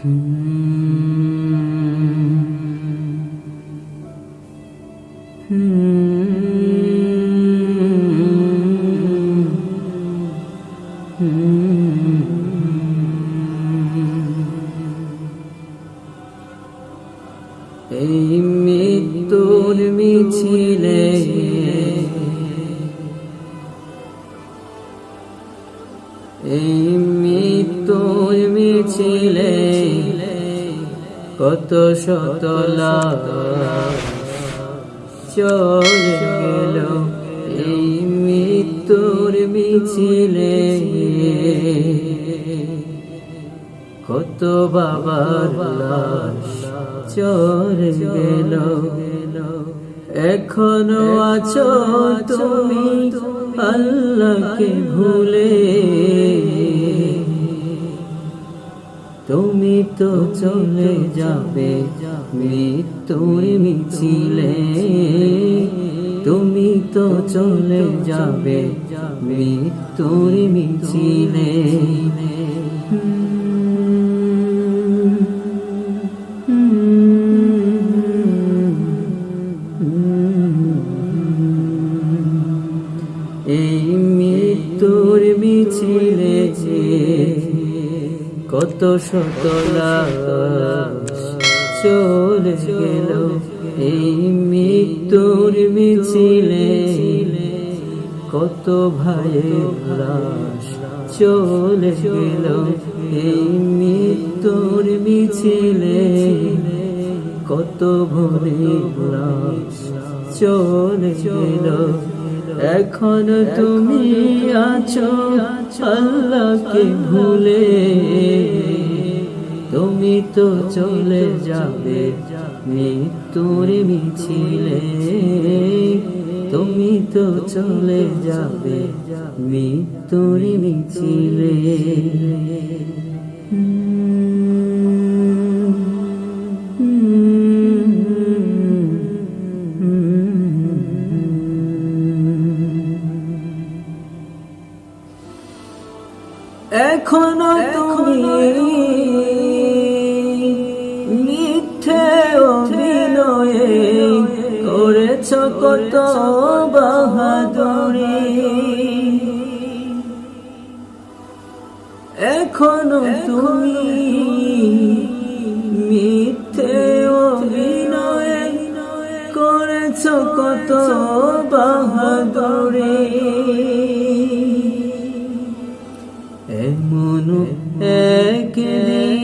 এই মৃত্যুর মিছিলে এই মৃত্যুর মিছিলে কত শতলা চলে গেল এই মৃত্যুর মিছিলে। কত বাবার লাশ চলে গেল। এখনও আছো তুমি আল্লাহকে ভুলে। তুমি তো চলে যাবে মৃত্যুই মিছিলে। তুমি তো চলে যাবে মৃত্যুই মিছিলে। কত শত লাশ চলে গেল। এই মৃত্যুর মিছিলে কত ভাইয়ের চলে গেল। এই মৃত্যুর মিছিলে কত লাশ চলে গেল। এখন তুমি আছো আল্লাহকে ভুলে। তো চলে যাবে। মৃত্যুর মিছিলে। তুমি তো চলে যাবে। মৃত্যুর মিছিলে। বাহাদুরি এখনও তুমি মিথ্যে অভিনয়ে করেছ কত বাহাদুরি। এমন একদিন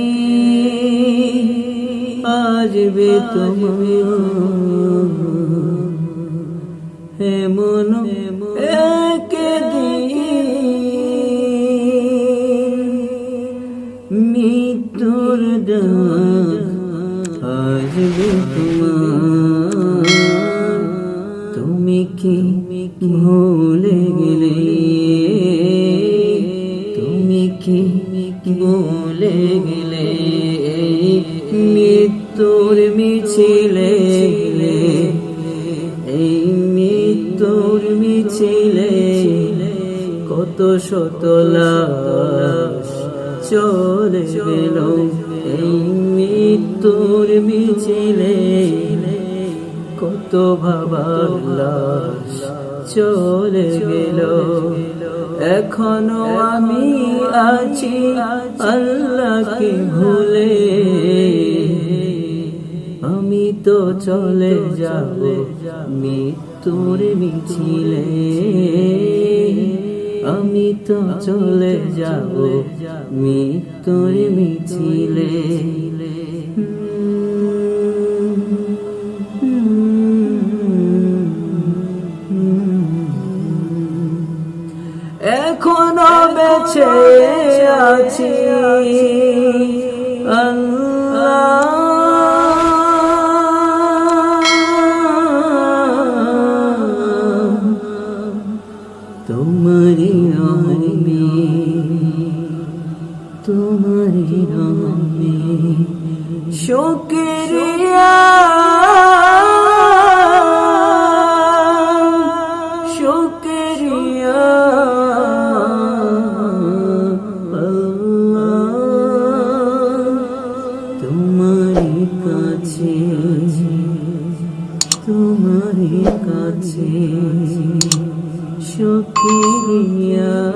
আসবে তুমি এমন একদিন মৃত্যুর আসবে তোমার। তুমি কি ভুলে গেলে? তুমি কি ভুলে গেলে? মৃত্যুর মিছিলে মিছিলে কত শতলা চলে গেল। এই মৃত্যুর মিছিলে কত ভাবার লাশ চলে গেল। এখনও আমি আছি আল্লাহকে ভুলে। আমি তো চলে যাব মৃত্যুর মিছিলে। আমি তো চলে যাব মৃত্যুর মিছিলে। এখনও বেছে আছি। তোমারি রহমে তোমারি রহমে শুক্রিয়া। শুক্রিয়া। আল্লাহ কাছে তোমার কাছে। dünya